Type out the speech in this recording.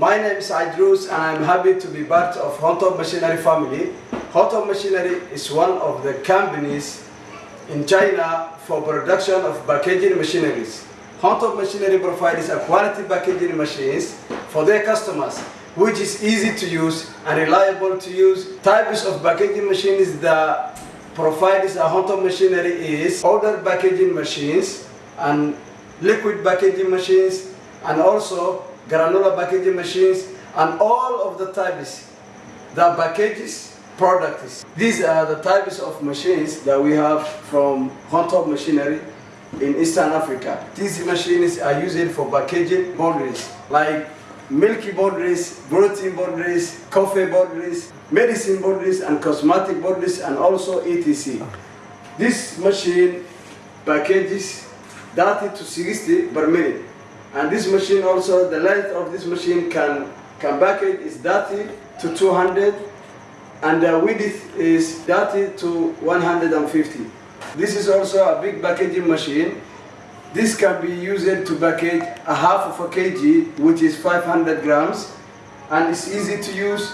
My name is Idrus and I'm happy to be part of Hontop Machinery family. Hontop Machinery is one of the companies in China for production of packaging machineries. Hontop Machinery provides a quality packaging machines for their customers, which is easy to use and reliable to use. Types of packaging machines that provides a Hontop Machinery is powder packaging machines and liquid packaging machines and also granular packaging machines and all of the types that packages products. These are the types of machines that we have from Hontop Machinery in Eastern Africa. These machines are used for packaging boundaries like milky boundaries, protein boundaries, coffee boundaries, medicine boundaries and cosmetic boundaries and also ETC. This machine packages 30 to 60 per minute. And this machine also, the length of this machine can, can package is 30 to 200 and the width is 30 to 150. This is also a big packaging machine. This can be used to package a half of a kg, which is 500 grams, and it's easy to use.